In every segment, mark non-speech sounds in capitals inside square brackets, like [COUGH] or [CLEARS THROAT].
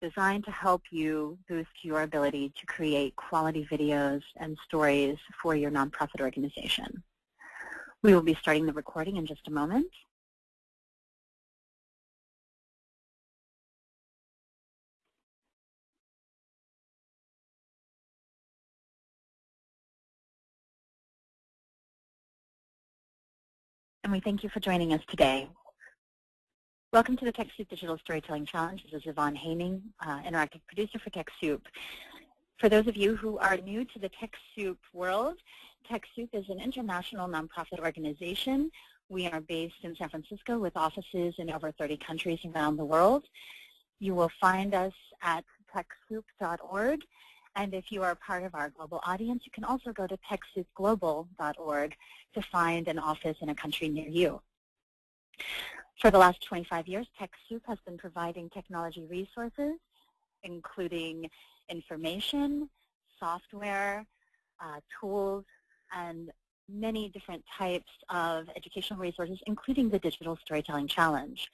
designed to help you boost your ability to create quality videos and stories for your nonprofit organization. We will be starting the recording in just a moment. And we thank you for joining us today. Welcome to the TechSoup Digital Storytelling Challenge. This is Yvonne Haining, uh, interactive producer for TechSoup. For those of you who are new to the TechSoup world, TechSoup is an international nonprofit organization. We are based in San Francisco with offices in over 30 countries around the world. You will find us at TechSoup.org. And if you are part of our global audience, you can also go to TechSoupGlobal.org to find an office in a country near you. For the last 25 years, TechSoup has been providing technology resources, including information, software, uh, tools, and many different types of educational resources, including the Digital Storytelling Challenge.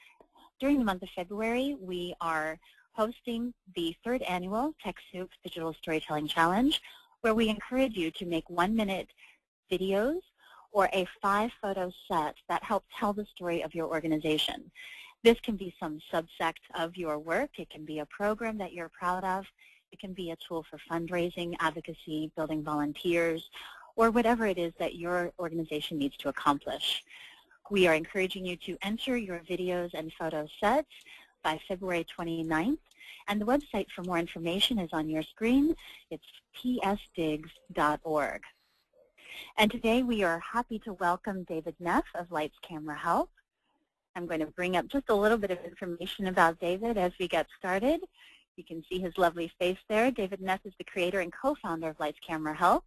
During the month of February, we are hosting the third annual TechSoup Digital Storytelling Challenge, where we encourage you to make one-minute videos or a five-photo set that help tell the story of your organization. This can be some subsect of your work. It can be a program that you're proud of. It can be a tool for fundraising, advocacy, building volunteers, or whatever it is that your organization needs to accomplish. We are encouraging you to enter your videos and photo sets by February 29th, and the website for more information is on your screen. It's tsdigs.org. And today we are happy to welcome David Neff of Lights Camera Help. I'm going to bring up just a little bit of information about David as we get started. You can see his lovely face there. David Neff is the creator and co-founder of Lights Camera Help.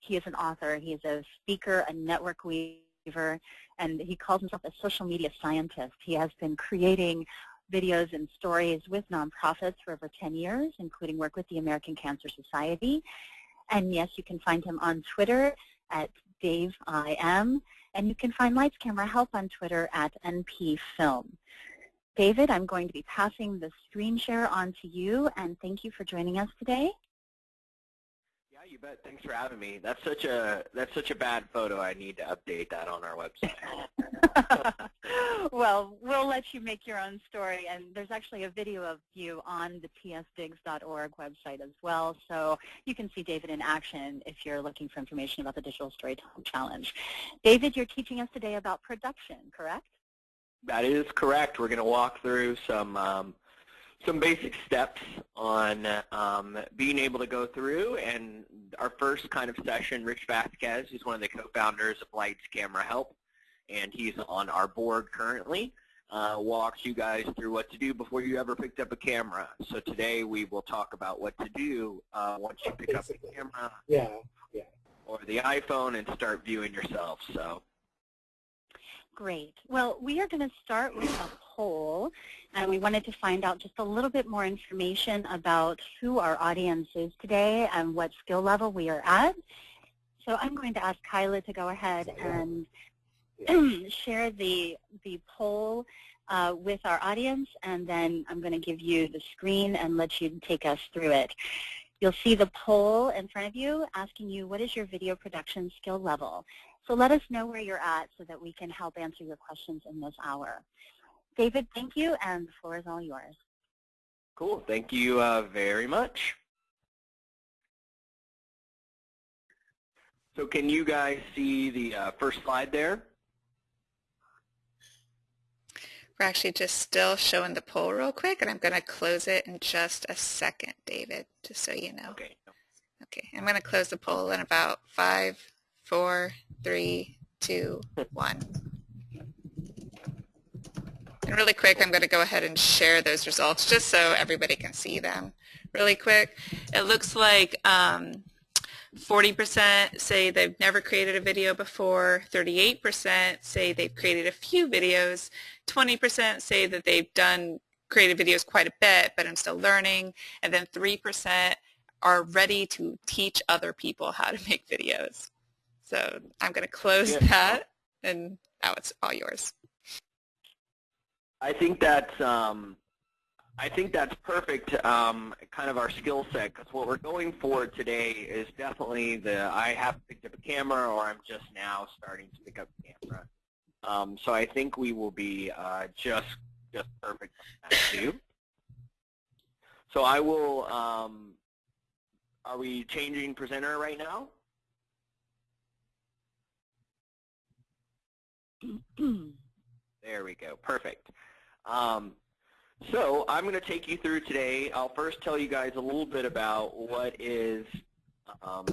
He is an author. He is a speaker, a network weaver, and he calls himself a social media scientist. He has been creating videos and stories with nonprofits for over 10 years, including work with the American Cancer Society. And yes, you can find him on Twitter at Dave DaveIM, and you can find Lights Camera Help on Twitter at NPFilm. David, I'm going to be passing the screen share on to you, and thank you for joining us today. You bet. Thanks for having me. That's such a that's such a bad photo. I need to update that on our website. [LAUGHS] well, we'll let you make your own story, and there's actually a video of you on the tsdigs.org website as well, so you can see David in action if you're looking for information about the Digital Storytelling Challenge. David, you're teaching us today about production, correct? That is correct. We're going to walk through some um, some basic steps on um, being able to go through. And our first kind of session, Rich Vasquez, who's one of the co-founders of Lights Camera Help, and he's on our board currently, uh, walks you guys through what to do before you ever picked up a camera. So today we will talk about what to do uh, once you pick Basically. up a camera yeah, yeah. or the iPhone and start viewing yourself. So. Great. Well, we are going to start with a poll, and we wanted to find out just a little bit more information about who our audience is today and what skill level we are at. So I'm going to ask Kyla to go ahead and [CLEARS THROAT] share the, the poll uh, with our audience, and then I'm going to give you the screen and let you take us through it. You'll see the poll in front of you asking you what is your video production skill level. So let us know where you're at so that we can help answer your questions in this hour. David, thank you, and the floor is all yours. Cool. Thank you uh, very much. So can you guys see the uh, first slide there? We're actually just still showing the poll real quick, and I'm going to close it in just a second, David, just so you know. Okay. Okay, I'm going to close the poll in about five, four, three, two, one. And really quick, I'm going to go ahead and share those results just so everybody can see them really quick. It looks like 40% um, say they've never created a video before, 38% say they've created a few videos, 20% say that they've done created videos quite a bit, but I'm still learning, and then 3% are ready to teach other people how to [LAUGHS] make videos. So I'm going to close yeah. that, and now it's all yours. I think that's um, I think that's perfect, um, kind of our skill set, because what we're going for today is definitely the I have picked up a camera or I'm just now starting to pick up a camera. Um, so I think we will be uh, just just perfect too. So I will, um, are we changing presenter right now? [CLEARS THROAT] there we go, perfect. Um, so I'm going to take you through today. I'll first tell you guys a little bit about what is um,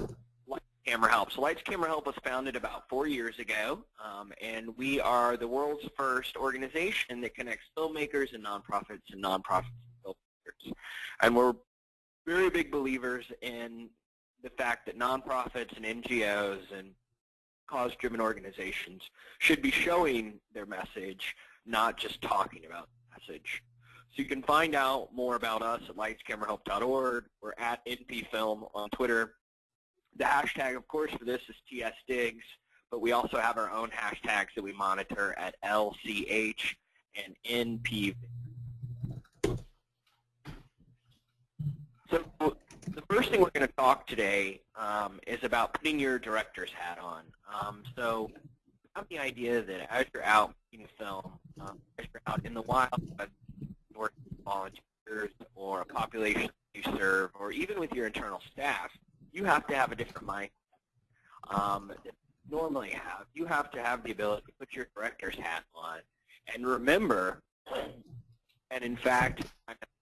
Lights Camera Help. So Lights Camera Help was founded about four years ago, um, and we are the world's first organization that connects filmmakers and nonprofits and nonprofits and filmmakers. And we're very big believers in the fact that nonprofits and NGOs and cause-driven organizations should be showing their message, not just talking about message. So you can find out more about us at lightscamerahelp.org. We're at NPFilm on Twitter. The hashtag, of course, for this is TSDigs, but we also have our own hashtags that we monitor at LCH and NP. So the first thing we're going to talk today um, is about putting your director's hat on. Um, so have the idea that as you're out making a film, um, as you're out in the wild, working with volunteers or a population you serve, or even with your internal staff, you have to have a different mindset um, normally have. You have to have the ability to put your director's hat on and remember, and in fact,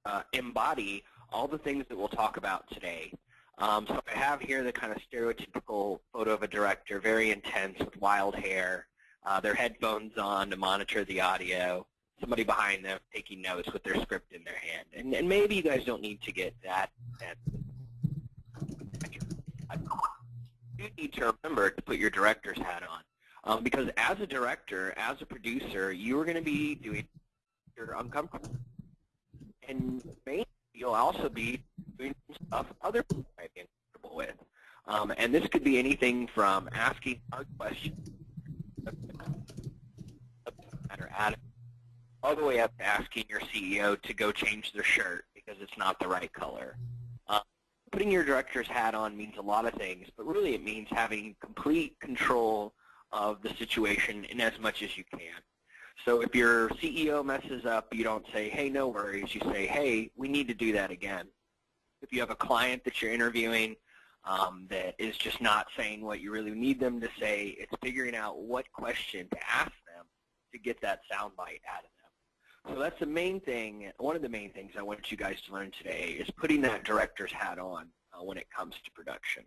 uh, embody all the things that we'll talk about today. Um, so I have here the kind of stereotypical photo of a director, very intense with wild hair, uh, their headphones on to monitor the audio, somebody behind them taking notes with their script in their hand. And, and maybe you guys don't need to get that. you need to remember to put your director's hat on. Um, because as a director, as a producer, you are going to be doing you're uncomfortable. And maybe you'll also be doing stuff other people might be uncomfortable with. Um, and this could be anything from asking a question all the way up to asking your CEO to go change their shirt because it's not the right color. Uh, putting your director's hat on means a lot of things, but really it means having complete control of the situation in as much as you can. So if your CEO messes up, you don't say, hey, no worries. You say, hey, we need to do that again. If you have a client that you're interviewing um, that is just not saying what you really need them to say, it's figuring out what question to ask them to get that soundbite out of them. So that's the main thing, one of the main things I want you guys to learn today is putting that director's hat on uh, when it comes to production.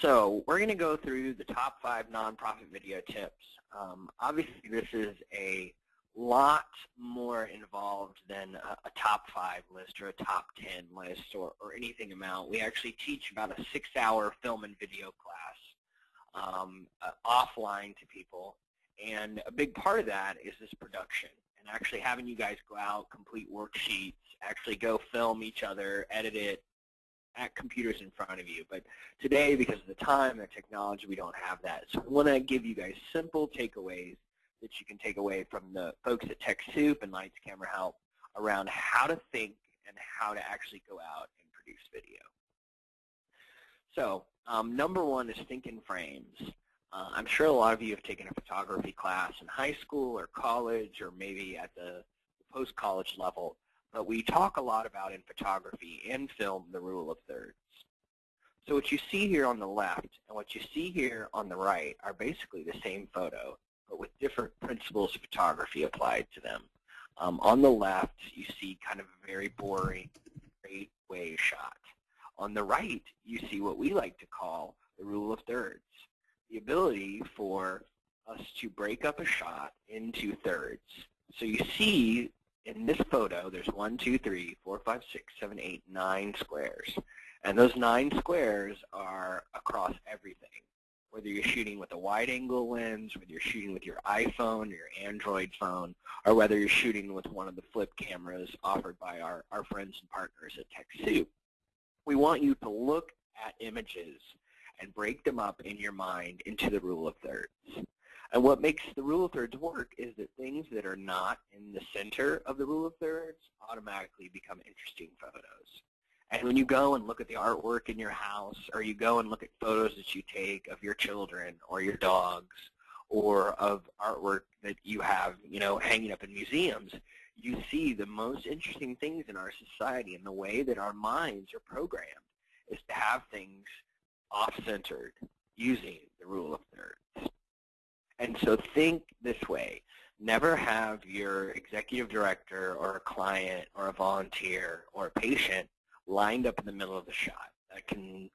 So we're going to go through the top five nonprofit video tips. Um, obviously, this is a lot more involved than a, a, top five list or a top 10 list or, or anything amount. We actually teach about a six-hour film and video class um, uh, offline to people and a big part of that is this production and actually having you guys go out, complete worksheets, actually go film each other, edit it at computers in front of you. But today, because of the time and the technology, we don't have that. So I want to give you guys simple takeaways that you can take away from the folks at TechSoup and Lights Camera Help around how to think and how to actually go out and produce video. So um, number one is think in frames. Uh, I'm sure a lot of you have taken a photography class in high school or college or maybe at the post-college level, but we talk a lot about in photography and film the rule of thirds. So what you see here on the left and what you see here on the right are basically the same photo, but with different principles of photography applied to them. Um, on the left, you see kind of a very boring, straight way shot. On the right, you see what we like to call the rule of thirds the ability for us to break up a shot into thirds. So you see in this photo, there's one, two, three, four, five, six, seven, eight, nine squares. And those nine squares are across everything. Whether you're shooting with a wide-angle lens, whether you're shooting with your iPhone or your Android phone, or whether you're shooting with one of the flip cameras offered by our, our friends and partners at TechSoup. We want you to look at images and break them up in your mind into the rule of thirds. And what makes the rule of thirds work is that things that are not in the center of the rule of thirds automatically become interesting photos. And when you go and look at the artwork in your house, or you go and look at photos that you take of your children or your dogs, or of artwork that you have, you know, hanging up in museums, you see the most interesting things in our society and the way that our minds are programmed is to have things off-centered using the rule of thirds. And so think this way. Never have your executive director or a client or a volunteer or a patient lined up in the middle of the shot. That can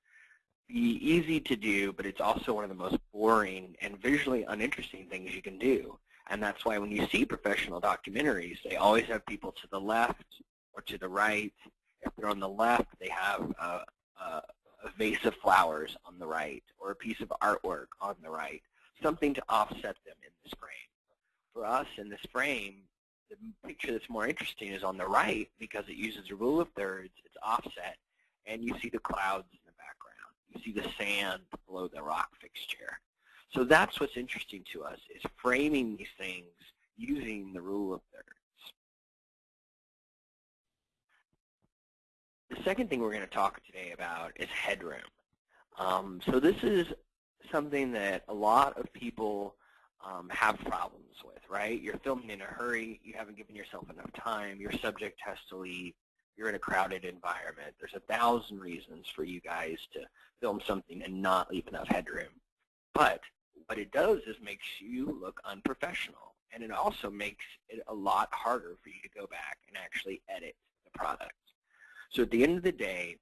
be easy to do, but it's also one of the most boring and visually uninteresting things you can do. And that's why when you see professional documentaries, they always have people to the left or to the right. If they're on the left, they have a, a, a vase of flowers on the right or a piece of artwork on the right, something to offset them in this frame. For us in this frame, the picture that's more interesting is on the right because it uses a rule of thirds, it's offset, and you see the clouds in the background. You see the sand below the rock fixture. So that's what's interesting to us, is framing these things using the rule of thirds. The second thing we're going to talk today about is headroom. Um, so this is something that a lot of people um, have problems with, right? You're filming in a hurry, you haven't given yourself enough time, your subject has to leave, you're in a crowded environment. There's a thousand reasons for you guys to film something and not leave enough headroom. But what it does is makes you look unprofessional. And it also makes it a lot harder for you to go back and actually edit the product. So at the end of the day,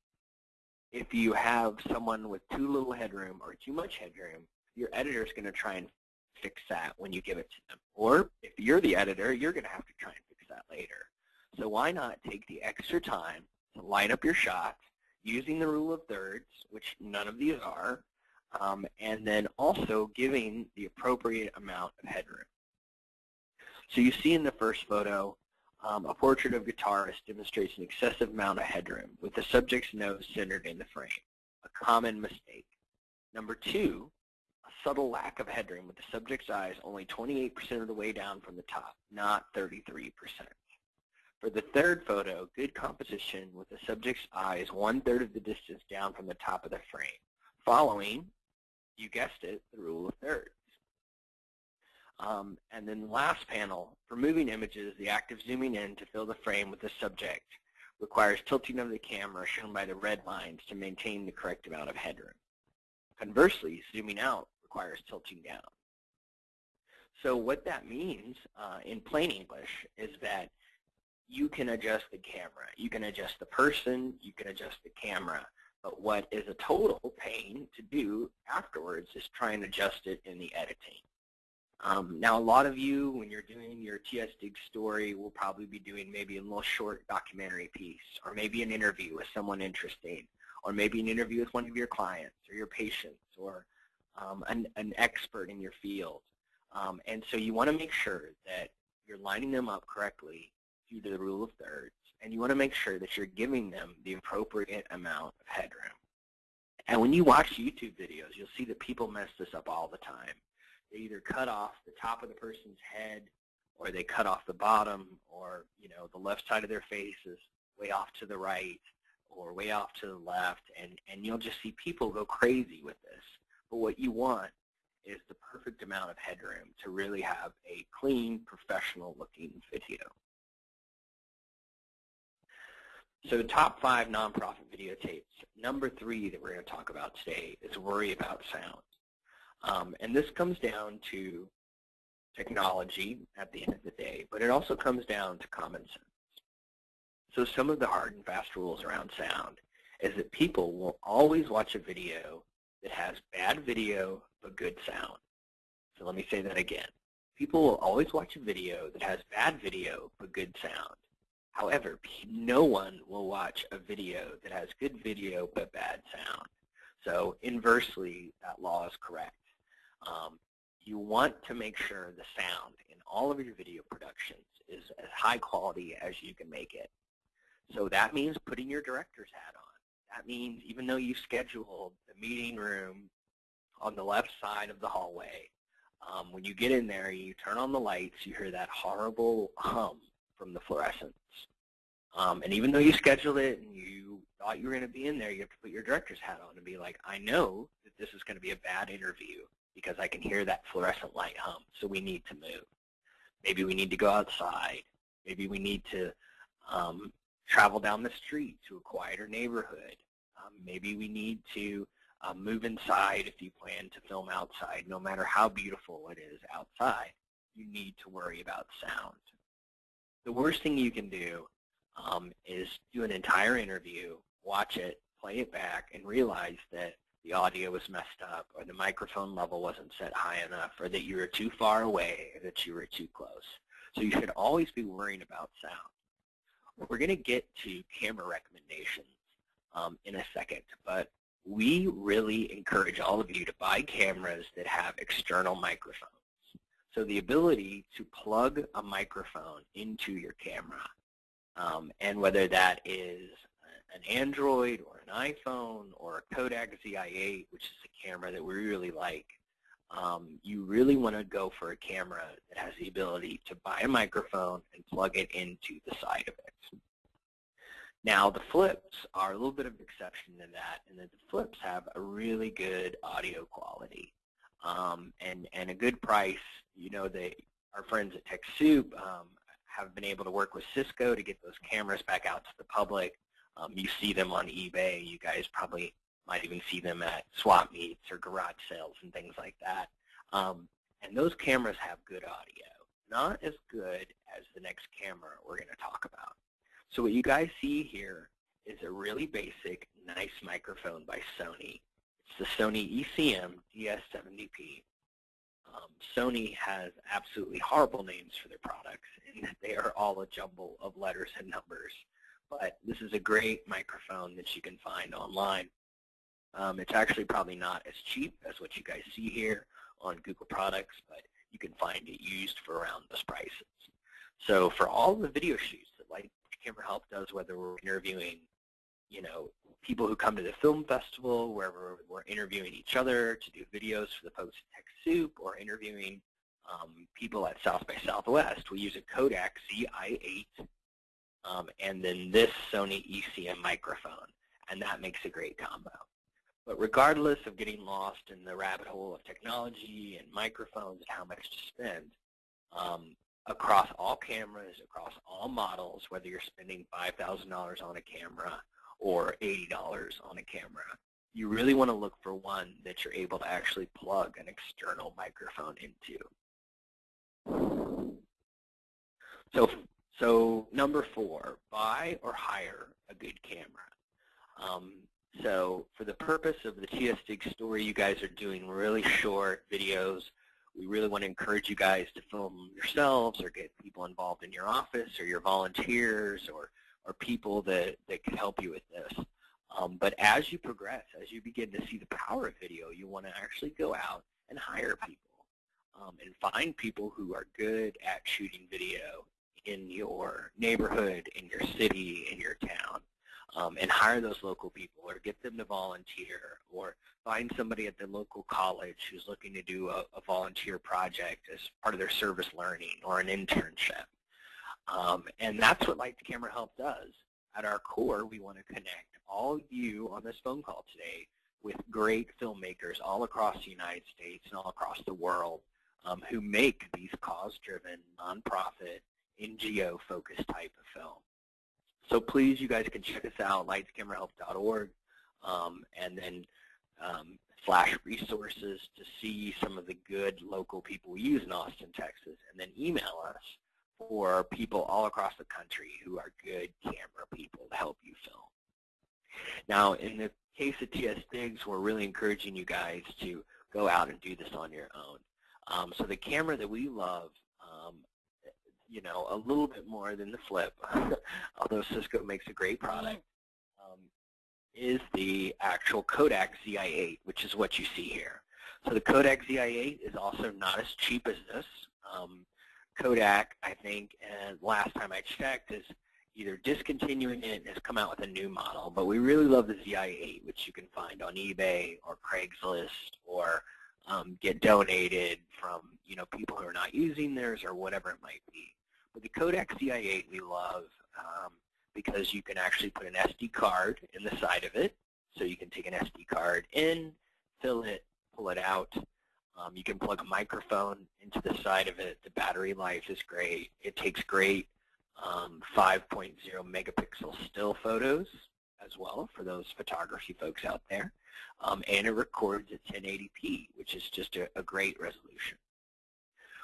if you have someone with too little headroom or too much headroom, your editor is going to try and fix that when you give it to them. Or if you're the editor, you're going to have to try and fix that later. So why not take the extra time to line up your shots using the rule of thirds, which none of these are, um, and then also giving the appropriate amount of headroom. So you see in the first photo, um, a portrait of guitarist demonstrates an excessive amount of headroom with the subject's nose centered in the frame, a common mistake. Number two, a subtle lack of headroom with the subject's eyes only 28% of the way down from the top, not 33%. For the third photo, good composition with the subject's eyes one-third of the distance down from the top of the frame, following you guessed it, the rule of thirds. Um, and then the last panel, for moving images, the act of zooming in to fill the frame with the subject requires tilting of the camera shown by the red lines to maintain the correct amount of headroom. Conversely, zooming out requires tilting down. So what that means uh, in plain English is that you can adjust the camera. You can adjust the person. You can adjust the camera. But what is a total pain to do afterwards is try and adjust it in the editing. Um, now, a lot of you, when you're doing your TS Dig story, will probably be doing maybe a little short documentary piece, or maybe an interview with someone interesting, or maybe an interview with one of your clients, or your patients, or um, an, an, expert in your field. Um, and so you want to make sure that you're lining them up correctly due to the rule of thirds, and you want to make sure that you're giving them the appropriate amount of headroom. And when you watch YouTube videos, you'll see that people mess this up all the time. They either cut off the top of the person's head, or they cut off the bottom, or you know the left side of their face is way off to the right, or way off to the left, and, and you'll just see people go crazy with this. But what you want is the perfect amount of headroom to really have a clean, professional-looking video. So the top five nonprofit videotapes. Number three that we're going to talk about today is worry about sound. Um, and this comes down to technology at the end of the day, but it also comes down to common sense. So some of the hard and fast rules around sound is that people will always watch a video that has bad video but good sound. So let me say that again. People will always watch a video that has bad video but good sound. However, no one will watch a video that has good video but bad sound. So inversely, that law is correct. Um, you want to make sure the sound in all of your video productions is as high quality as you can make it. So that means putting your director's hat on. That means even though you've scheduled the meeting room on the left side of the hallway, um, when you get in there, you turn on the lights, you hear that horrible hum from the fluorescence. Um, and even though you scheduled it and you thought you were going to be in there, you have to put your director's hat on and be like, I know that this is going to be a bad interview because I can hear that fluorescent light hum, so we need to move. Maybe we need to go outside. Maybe we need to um, travel down the street to a quieter neighborhood. Um, maybe we need to uh, move inside if you plan to film outside. No matter how beautiful it is outside, you need to worry about sound. The worst thing you can do um, is do an entire interview, watch it, play it back, and realize that the audio was messed up or the microphone level wasn't set high enough or that you were too far away or that you were too close. So you should always be worrying about sound. We're going to get to camera recommendations um, in a second, but we really encourage all of you to buy cameras that have external microphones. So the ability to plug a microphone into your camera, um, and whether that is an Android or an iPhone or a Kodak ZI-8, which is a camera that we really like, um, you really want to go for a camera that has the ability to buy a microphone and plug it into the side of it. Now the flips are a little bit of an exception to that, and that the flips have a really good audio quality um, and and a good price. You know, they our friends at TechSoup um, have been able to work with Cisco to get those cameras back out to the public. Um, you see them on eBay. You guys probably might even see them at swap meets or garage sales and things like that. Um, and those cameras have good audio, not as good as the next camera we're going to talk about. So what you guys see here is a really basic, nice microphone by Sony. It's the Sony ECM DS70P. Um, Sony has absolutely horrible names for their products, and they are all a jumble of letters and numbers. But this is a great microphone that you can find online. Um, it's actually probably not as cheap as what you guys see here on Google products, but you can find it used for around those prices. So for all the video shoots that Light Camera Help does, whether we're interviewing, you know, people who come to the film festival, where we're, we're interviewing each other to do videos for the folks at TechSoup, or interviewing um, people at South by Southwest. We use a Kodak ZI-8 um, and then this Sony ECM microphone, and that makes a great combo. But regardless of getting lost in the rabbit hole of technology and microphones and how much to spend, um, across all cameras, across all models, whether you're spending $5,000 on a camera or $80 on a camera. You really want to look for one that you're able to actually plug an external microphone into. So, so number four, buy or hire a good camera. Um, so for the purpose of the TSDIG story, you guys are doing really short videos we really want to encourage you guys to film yourselves or get people involved in your office or your volunteers or, or people that, that can help you with this. Um, but as you progress, as you begin to see the power of video, you want to actually go out and hire people um, and find people who are good at shooting video in your neighborhood, in your city, in your town um, and hire those local people or get them to volunteer or find somebody at the local college who's looking to do a, a volunteer project as part of their service learning or an internship. Um, and that's what Lights Camera Help does. At our core, we want to connect all you on this phone call today with great filmmakers all across the United States and all across the world um, who make these cause-driven, nonprofit, NGO-focused type of film. So please, you guys can check us out, lightscamerahelp.org, um, and then um, flash resources to see some of the good local people we use in Austin, Texas, and then email us for people all across the country who are good camera people to help you film. Now, in the case of TS Digs, we're really encouraging you guys to go out and do this on your own. Um, so the camera that we love you know, a little bit more than the Flip, [LAUGHS] although Cisco makes a great product, um, is the actual Kodak ZI-8, which is what you see here. So the Kodak ZI-8 is also not as cheap as this. Um, Kodak, I think, and last time I checked, is either discontinuing it and has come out with a new model. But we really love the ZI-8, which you can find on eBay or Craigslist or um, get donated from you know people who are not using theirs or whatever it might be. But the Kodak ZI-8 we love um, because you can actually put an SD card in the side of it. So you can take an SD card in, fill it, pull it out. Um, you can plug a microphone into the side of it. The battery life is great. It takes great um, 5.0 megapixel still photos as well for those photography folks out there. Um, and it records at 1080p, which is just a, a great resolution.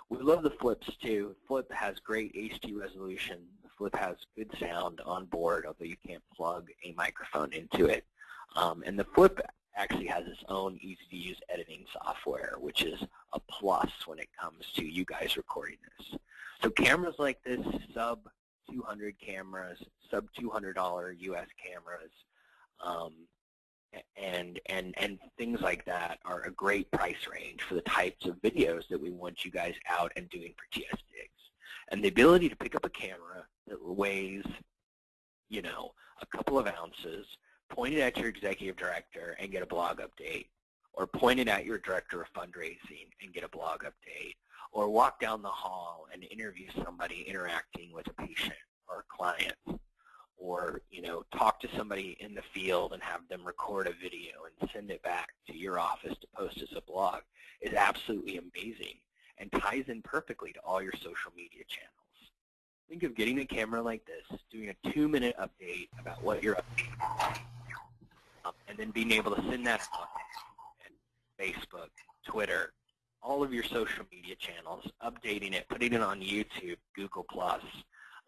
We love the flips too. Flip has great HD resolution. The flip has good sound on board, although you can't plug a microphone into it. Um, and the flip actually has its own easy-to-use editing software, which is a plus when it comes to you guys recording this. So cameras like this, sub 200 cameras, sub $200 US cameras, um, and and and things like that are a great price range for the types of videos that we want you guys out and doing for TS Digs. And the ability to pick up a camera that weighs, you know, a couple of ounces, point it at your executive director and get a blog update, or point it at your director of fundraising and get a blog update, or walk down the hall and interview somebody interacting with a patient or a client or you know talk to somebody in the field and have them record a video and send it back to your office to post as a blog is absolutely amazing and ties in perfectly to all your social media channels. Think of getting a camera like this, doing a two-minute update about what you're up to, um, and then being able to send that out Facebook, Twitter, all of your social media channels, updating it, putting it on YouTube, Google+,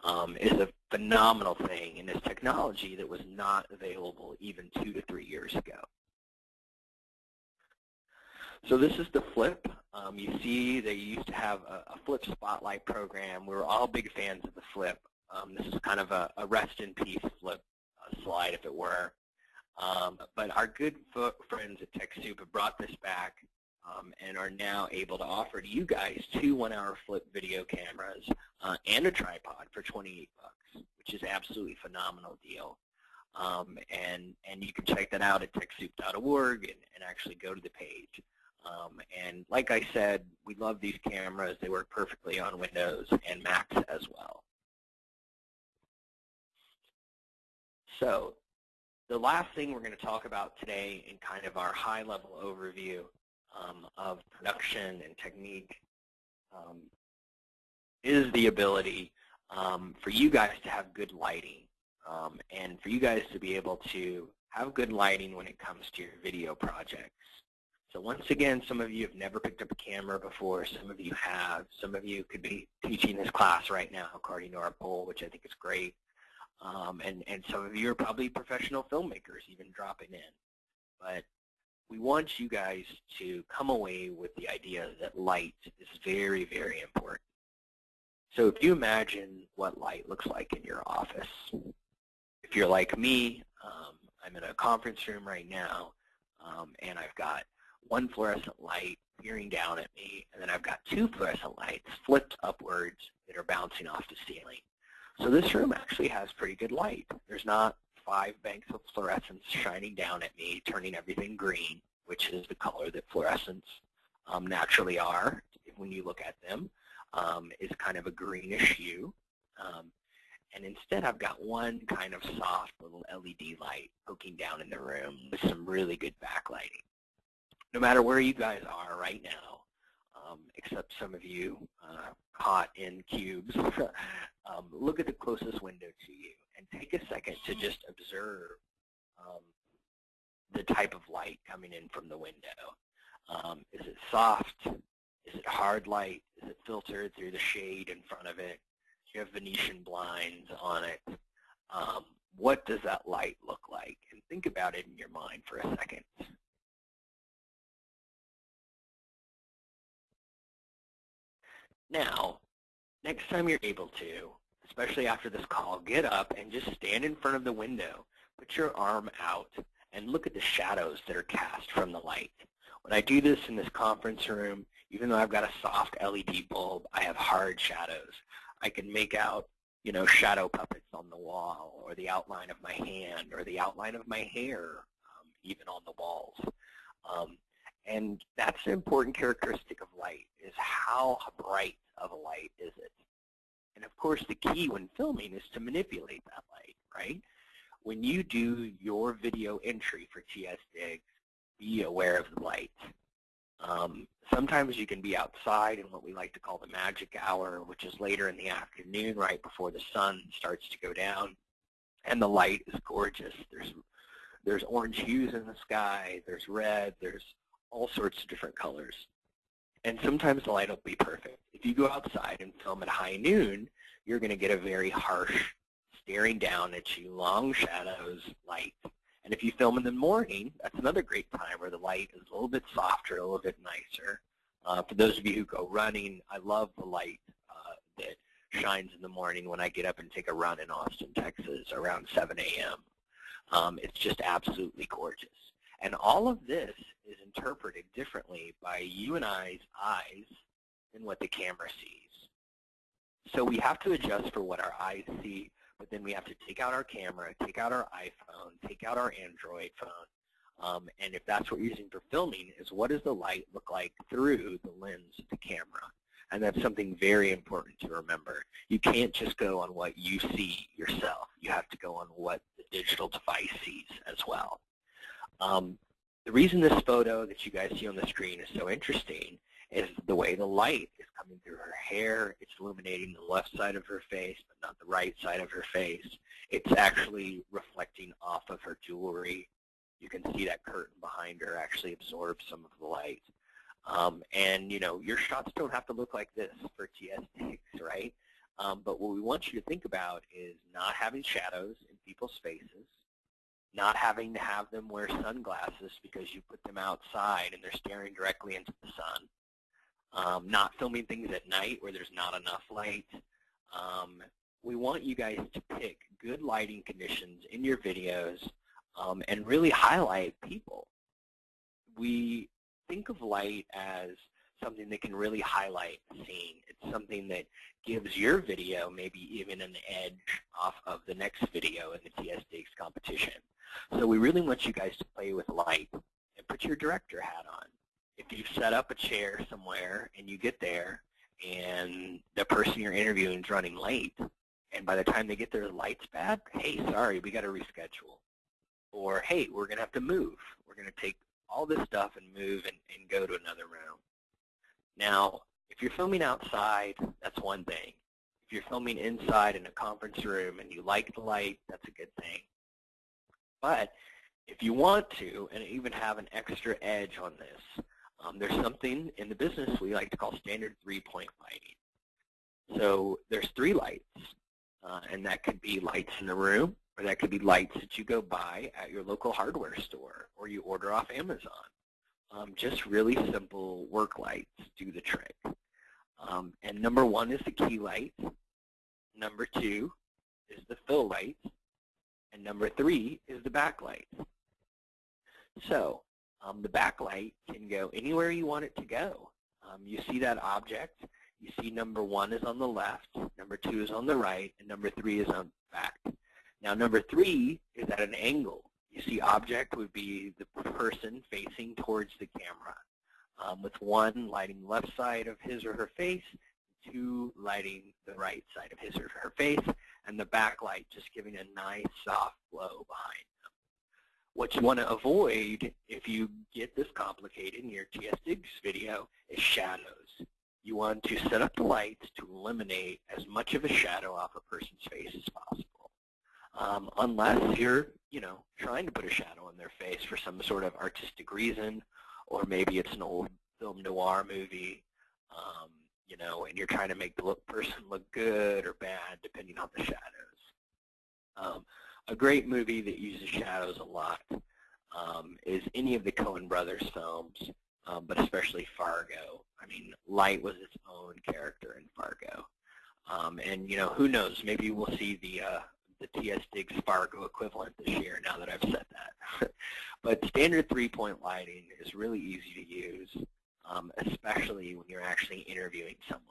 um, is a phenomenal thing and is technology that was not available even two to three years ago. So this is the Flip. Um, you see they used to have a, a, Flip Spotlight program. We were all big fans of the Flip. Um, this is kind of a, a, rest in peace Flip uh, slide, if it were. Um, but our good friends at TechSoup have brought this back um, and are now able to offer to you guys two one-hour flip video cameras uh, and a tripod for 28 bucks, which is absolutely phenomenal deal. Um, and and you can check that out at TechSoup.org and, and actually go to the page. Um, and like I said, we love these cameras. They work perfectly on Windows and Macs as well. So the last thing we're going to talk about today in kind of our high-level overview um, of production and technique um, is the ability um, for you guys to have good lighting um, and for you guys to be able to have good lighting when it comes to your video projects. So once again, some of you have never picked up a camera before. Some of you have. Some of you could be teaching this class right now according to our poll, which I think is great. Um, and, and some of you are probably professional filmmakers even dropping in. But we want you guys to come away with the idea that light is very, very important. So if you imagine what light looks like in your office, if you're like me, um, I'm in a conference room right now, um, and I've got one fluorescent light peering down at me, and then I've got two fluorescent lights flipped upwards that are bouncing off the ceiling. So this room actually has pretty good light. There's not five banks of fluorescence shining down at me, turning everything green, which is the color that fluorescents um, naturally are when you look at them, um, is kind of a greenish hue. Um, and instead I've got one kind of soft little LED light poking down in the room with some really good backlighting. No matter where you guys are right now, um, except some of you uh, caught in cubes, [LAUGHS] um, look at the closest window to you and take a second to just observe um, the type of light coming in from the window. Um, is it soft? Is it hard light? Is it filtered through the shade in front of it? Do you have Venetian blinds on it? Um, what does that light look like? And think about it in your mind for a second. Now, next time you're able to, especially after this call, get up and just stand in front of the window. Put your arm out and look at the shadows that are cast from the light. When I do this in this conference room, even though I've got a soft LED bulb, I have hard shadows. I can make out, you know, shadow puppets on the wall, or the outline of my hand, or the outline of my hair, um, even on the walls. Um, And that's an important characteristic of light, is how bright of a light is it? And of course, the key when filming is to manipulate that light, right? When you do your video entry for TS Digs, be aware of the light. Um, sometimes you can be outside in what we like to call the magic hour, which is later in the afternoon, right before the sun starts to go down, and the light is gorgeous. There's there's orange hues in the sky, there's red, there's all sorts of different colors. And sometimes the light will be perfect. If you go outside and film at high noon, you're going to get a very harsh, staring down at you, long shadows, light. And if you film in the morning, that's another great time where the light is a little bit softer, a little bit nicer. Uh, for those of you who go running, I love the light uh, that shines in the morning when I get up and take a run in Austin, Texas around 7 a.m. Um, it's just absolutely gorgeous. And all of this is interpreted differently by you and I's eyes than what the camera sees. So we have to adjust for what our eyes see, but then we have to take out our camera, take out our iPhone, take out our Android phone, um, and if that's what you're using for filming, is what does the light look like through the lens of the camera? And that's something very important to remember. You can't just go on what you see yourself. You have to go on what the digital device sees as well. Um, the reason this photo that you guys see on the screen is so interesting is the way the light is coming through her hair. It's illuminating the left side of her face, but not the right side of her face. It's actually reflecting off of her jewelry. You can see that curtain behind her actually absorbs some of the light. Um, and, you know, your shots don't have to look like this for TS Digs, right? Um, but what we want you to think about is not having shadows in people's faces, not having to have them wear sunglasses because you put them outside and they're staring directly into the sun, um, not filming things at night where there's not enough light. Um, we want you guys to pick good lighting conditions in your videos um, and really highlight people. We think of light as something that can really highlight the scene. It's something that gives your video maybe even an edge off of the next video in the TS Digs competition. So we really want you guys to play with light and put your director hat on. If you've set up a chair somewhere and you get there and the person you're interviewing is running late, and by the time they get there the light's bad, hey, sorry, we got to reschedule. Or, hey, we're going to have to move. We're going to take all this stuff and move and, and go to another room. Now, if you're filming outside, that's one thing. If you're filming inside in a conference room and you like the light, that's a good thing. But if you want to, and even have an extra edge on this, um, there's something in the business we like to call standard three-point lighting. So there's three lights, uh, and that could be lights in the room, or that could be lights that you go buy at your local hardware store, or you order off Amazon. Um, just really simple work lights do the trick. Um, and number one is the key light. Number two is the fill light. And number three is the backlight. So um, the backlight can go anywhere you want it to go. Um, you see that object. You see number one is on the left, number two is on the right, and number three is on the back. Now number three is at an angle. You see object would be the person facing towards the camera, um, with one lighting the left side of his or her face, two lighting the right side of his or her face, and the backlight just giving a nice soft glow behind them. What you want to avoid if you get this complicated in your TS Digs video is shadows. You want to set up the lights to eliminate as much of a shadow off a person's face as possible. Um, unless you're, you know, trying to put a shadow on their face for some sort of artistic reason, or maybe it's an old film noir movie, um, you know, and you're trying to make the look, person look good or bad depending on the shadows. Um, a great movie that uses shadows a lot um, is any of the Coen brothers films, um, but especially Fargo. I mean, light was its own character in Fargo. Um, and, you know, who knows, maybe we'll see the, uh, the TS Digs Fargo equivalent this year now that I've said that. [LAUGHS] but standard three-point lighting is really easy to use um, especially when you're actually interviewing someone.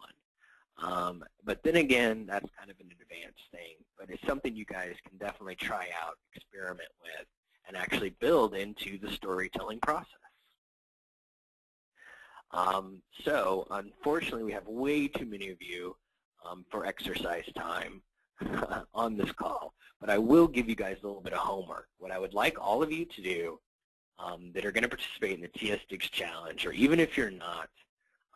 Um, but then again, that's kind of an advanced thing, but it's something you guys can definitely try out, experiment with, and actually build into the storytelling process. Um, so unfortunately, we have way too many of you um, for exercise time [LAUGHS] on this call. But I will give you guys a little bit of homework. What I would like all of you to do um, that are going to participate in the TS Digs Challenge, or even if you're not,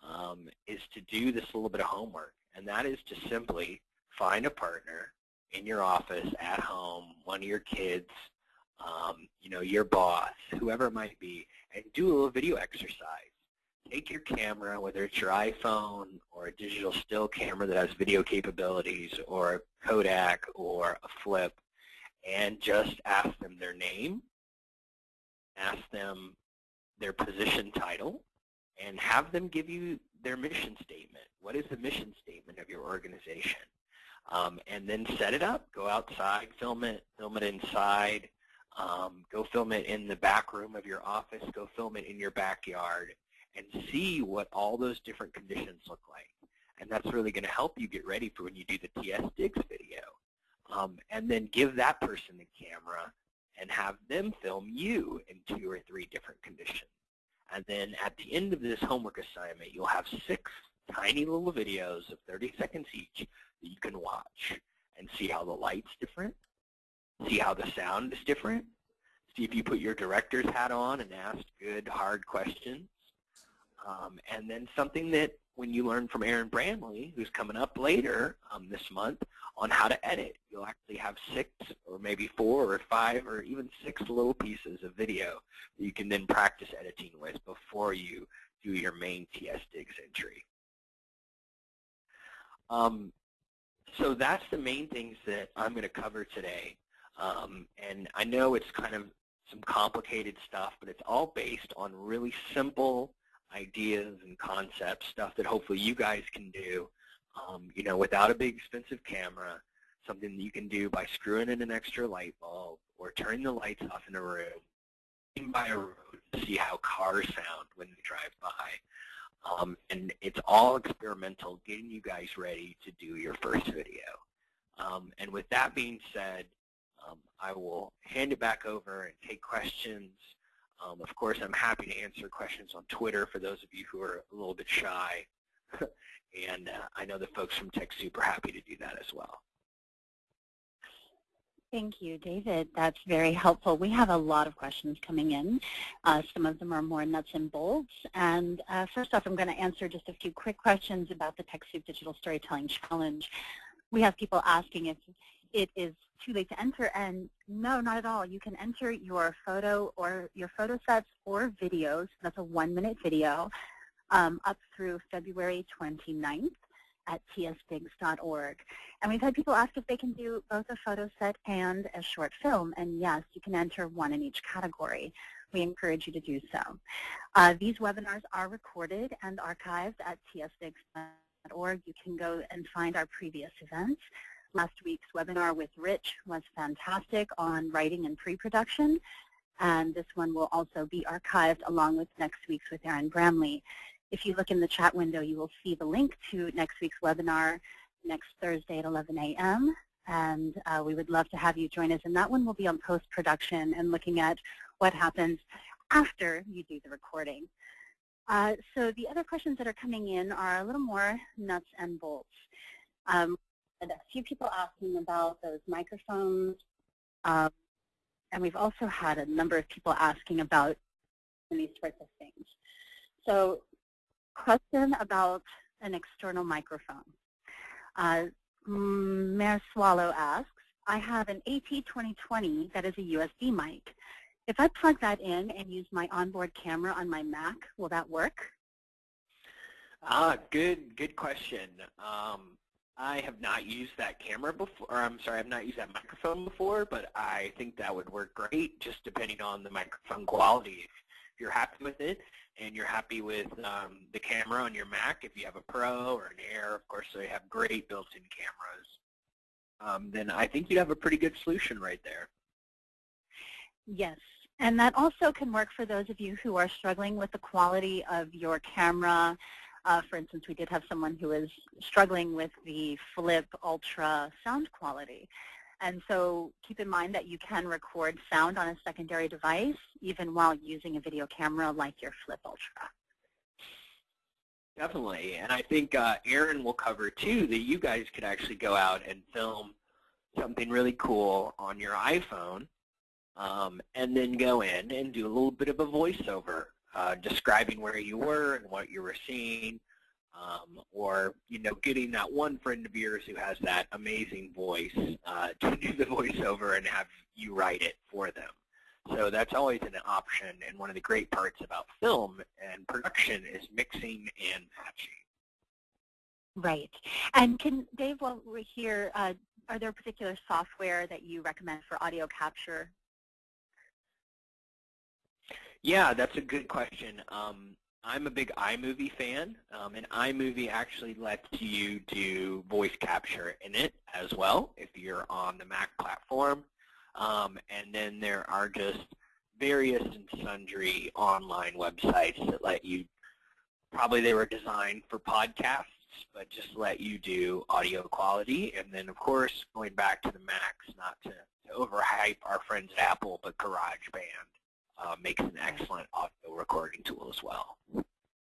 um, is to do this little bit of homework. And that is to simply find a partner in your office, at home, one of your kids, um, you know, your boss, whoever it might be, and do a little video exercise. Take your camera, whether it's your iPhone or a digital still camera that has video capabilities or a Kodak or a flip, and just ask them their name, ask them their position title, and have them give you their mission statement. What is the mission statement of your organization? Um, and then set it up. Go outside, film it, film it inside, um, go film it in the back room of your office, go film it in your backyard, and see what all those different conditions look like. And that's really going to help you get ready for when you do the TS Digs video. Um, and then give that person the camera and have them film you in two or three different conditions. And then at the end of this homework assignment, you'll have six tiny little videos of 30 seconds each that you can watch and see how the light's different, see how the sound is different, see if you put your director's hat on and ask good, hard questions. Um, and then something that when you learn from Aaron Bramley, who's coming up later um, this month, on how to edit. You'll actually have six or maybe four or five or even six little pieces of video that you can then practice editing with before you do your main TS Digs entry. Um, so that's the main things that I'm going to cover today. Um, and I know it's kind of some complicated stuff, but it's all based on really simple ideas and concepts, stuff that hopefully you guys can do, um, you know, without a big expensive camera, something that you can do by screwing in an extra light bulb or turning the lights off in a room, by a road to see how cars sound when they drive by. Um, and it's all experimental, getting you guys ready to do your first video. Um, and with that being said, um, I will hand it back over and take questions. Um, of course, I'm happy to answer questions on Twitter for those of you who are a little bit shy. [LAUGHS] and uh, I know the folks from TechSoup are happy to do that as well. Thank you, David. That's very helpful. We have a lot of questions coming in. Uh, some of them are more nuts and bolts. And uh, first off, I'm going to answer just a few quick questions about the TechSoup Digital Storytelling Challenge. We have people asking if it is too late to enter, and no, not at all. You can enter your photo or your photo sets or videos. That's a one-minute video um, up through February 29th at tsdigs.org. And we've had people ask if they can do both a photo set and a short film, and yes, you can enter one in each category. We encourage you to do so. Uh, these webinars are recorded and archived at tsdigs.org. You can go and find our previous events. Last week's webinar with Rich was fantastic on writing and pre-production, and this one will also be archived along with next week's with Aaron Bramley. If you look in the chat window, you will see the link to next week's webinar next Thursday at 11 a.m. And uh, we would love to have you join us. And that one will be on post-production and looking at what happens after you do the recording. Uh, so the other questions that are coming in are a little more nuts and bolts. Um, a few people asking about those microphones. Um, and we've also had a number of people asking about these sorts of things. So question about an external microphone. Uh, Mayor Swallow asks, I have an AT2020 that is a USB mic. If I plug that in and use my onboard camera on my Mac, will that work? Ah, good, good question. Um, I have not used that camera before, or I'm sorry, I've not used that microphone before, but I think that would work great just depending on the microphone quality. If you're happy with it, and you're happy with um, the camera on your Mac, if you have a Pro or an Air, of course they have great built-in cameras, um, then I think you'd have a pretty good solution right there. Yes, and that also can work for those of you who are struggling with the quality of your camera. Uh, for instance, we did have someone who was struggling with the Flip Ultra sound quality. And so keep in mind that you can record sound on a secondary device even while using a video camera like your Flip Ultra. Definitely, and I think uh, Aaron will cover too that you guys could actually go out and film something really cool on your iPhone um, and then go in and do a little bit of a voiceover uh, describing where you were and what you were seeing um, or you know getting that one friend of yours who has that amazing voice uh, to do the [LAUGHS] voiceover and have you write it for them. So that's always an option, and one of the great parts about film and production is mixing and matching. Right. And can Dave, while we're here, uh, are there particular software that you recommend for audio capture? Yeah, that's a good question. Um, I'm a big iMovie fan, um, and iMovie actually lets you do voice capture in it as well if you're on the Mac platform. Um, and then there are just various and sundry online websites that let you, probably they were designed for podcasts, but just let you do audio quality. And then, of course, going back to the Macs, not to, to overhype our friends at Apple, but GarageBand uh, makes an excellent audio recording tool as well.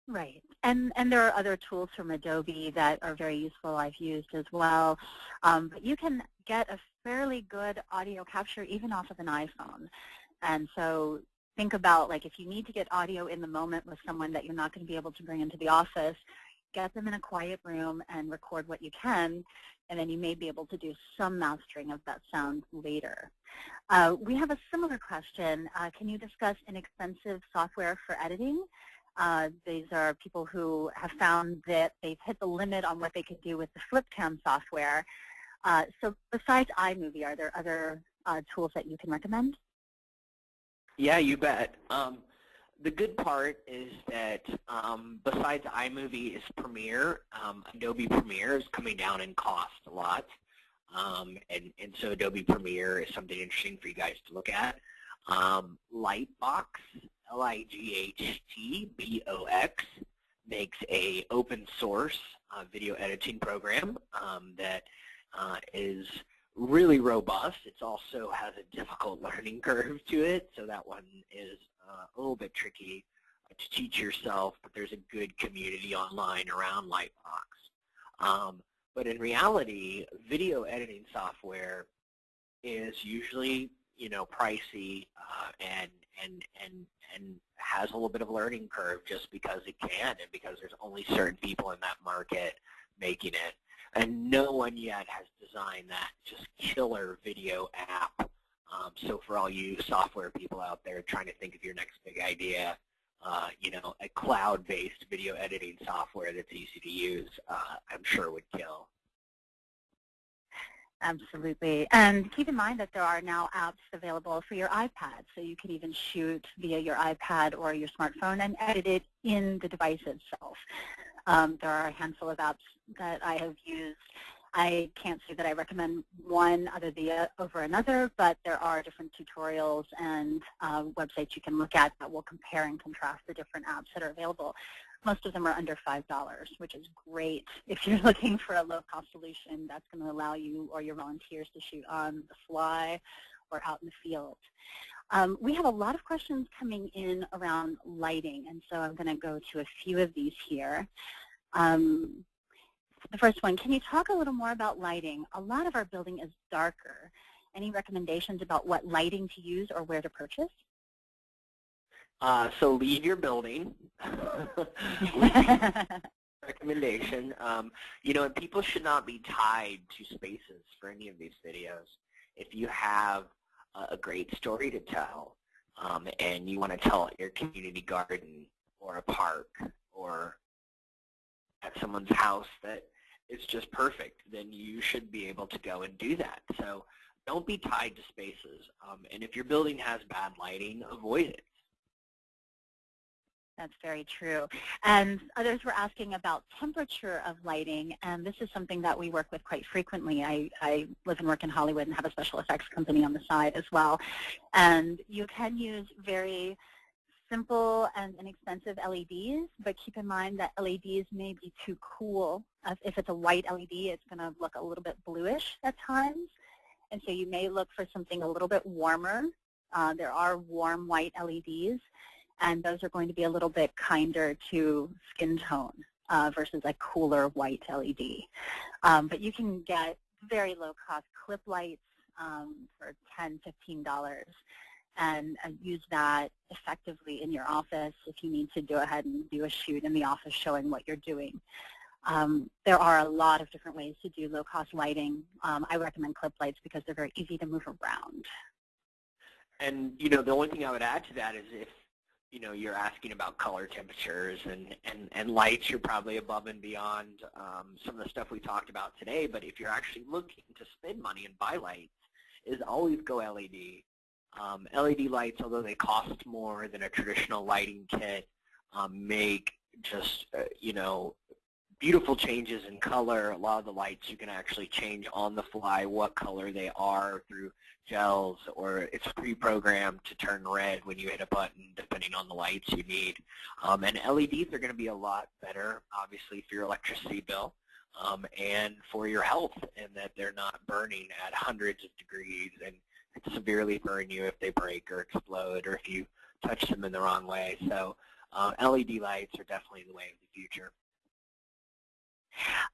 Right. And, and there are other tools from Adobe that are very useful I've used as well. Um, but you can get a fairly good audio capture even off of an iPhone. And so think about like if you need to get audio in the moment with someone that you're not going to be able to bring into the office, get them in a quiet room and record what you can, and then you may be able to do some mastering of that sound later. Uh, we have a similar question. Uh, can you discuss inexpensive software for editing? Uh, these are people who have found that they've hit the limit on what they could do with the FlipCam software. Uh, so besides iMovie, are there other uh, tools that you can recommend? Yeah, you bet. Um, the good part is that um, besides iMovie is Premiere, um, Adobe Premiere is coming down in cost a lot. Um, and, and so Adobe Premiere is something interesting for you guys to look at. Um, Lightbox, L-I-G-H-T-B-O-X, makes a open source uh, video editing program um, that uh, is really robust. It also has a difficult learning curve to it, so that one is uh, a little bit tricky to teach yourself, but there's a good community online around Lightbox. Um, but in reality, video editing software is usually, you know, pricey uh, and and and and has a little bit of a learning curve just because it can and because there's only certain people in that market making it. And no one yet has designed that just killer video app um, so for all you software people out there trying to think of your next big idea, uh, you know, a cloud-based video editing software that's easy to use, uh, I'm sure would kill. Absolutely. And keep in mind that there are now apps available for your iPad. So you can even shoot via your iPad or your smartphone and edit it in the device itself. Um, there are a handful of apps that I have used I can't say that I recommend one other the, uh, over another, but there are different tutorials and uh, websites you can look at that will compare and contrast the different apps that are available. Most of them are under $5, which is great. [LAUGHS] If you're looking for a low-cost solution, that's going to allow you or your volunteers to shoot on the fly or out in the field. Um, we have a lot of questions coming in around lighting, and so I'm going to go to a few of these here. Um, the first one, can you talk a little more about lighting? A lot of our building is darker. Any recommendations about what lighting to use or where to purchase? Uh, so leave your building. [LAUGHS] recommendation. Um, you know, and people should not be tied to spaces for any of these videos. If you have a great story to tell um, and you want to tell it at your community garden or a park or at someone's house that is just perfect, then you should be able to go and do that. So don't be tied to spaces. Um, and if your building has bad lighting, avoid it. That's very true. And others were asking about temperature of lighting, and this is something that we work with quite frequently. I, I live and work in Hollywood and have a special effects company on the side as well. And you can use very simple and inexpensive LEDs, but keep in mind that LEDs may be too cool. If it's a white LED, it's going to look a little bit bluish at times. And so you may look for something a little bit warmer. Uh, there are warm white LEDs, and those are going to be a little bit kinder to skin tone. uh, versus a cooler white LED. Um, but you can get very low-cost clip lights um, for $10, $15 and uh, use that effectively in your office if you need to go ahead and do a shoot in the office showing what you're doing. Um, there are a lot of different ways to do low-cost lighting. Um, I recommend clip lights because they're very easy to move around. And, you know, the only thing I would add to that is if, you know, you're asking about color temperatures and, and, and lights, you're probably above and beyond um, some of the stuff we talked about today. But if you're actually looking to spend money and buy lights, is always go LED. Um, LED lights, although they cost more than a traditional lighting kit, um, make just, uh, you know, beautiful changes in color. A lot of the lights you can actually change on the fly what color they are through gels or it's pre-programmed to turn red when you hit a button depending on the lights you need. Um, and LEDs are going to be a lot better obviously for your electricity bill um, and for your health in that they're not burning at hundreds of degrees and severely burn you if they break or explode or if you touch them in the wrong way. So uh, LED lights are definitely the way of the future.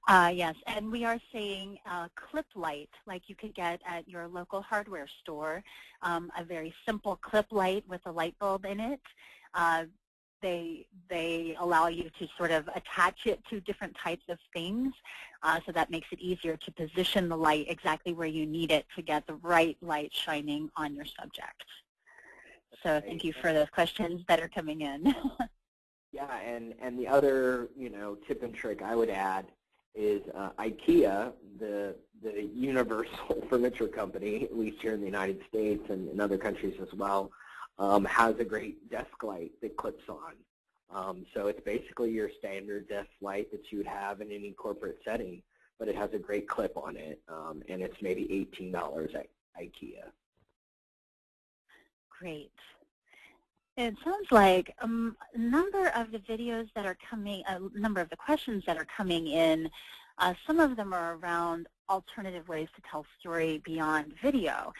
Uh, yes, and we are saying uh, clip light, like you could get at your local hardware store, um, a very simple clip light with a light bulb in it. They they allow you to sort of attach it to different types of things, uh, so that makes it easier to position the light exactly where you need it to get the right light shining on your subject. So thank you for those questions that are coming in. [LAUGHS] Yeah, and, and the other, you know, tip and trick I would add is uh, IKEA, the, the universal [LAUGHS] furniture company, at least here in the United States and in other countries as well, um, has a great desk light that clips on. Um, so it's basically your standard desk light that you would have in any corporate setting, but it has a great clip on it, um, and it's maybe $18 at IKEA. Great. It sounds like um, a number of the videos that are coming, a number of the questions that are coming in, uh, some of them are around alternative ways to tell story beyond video.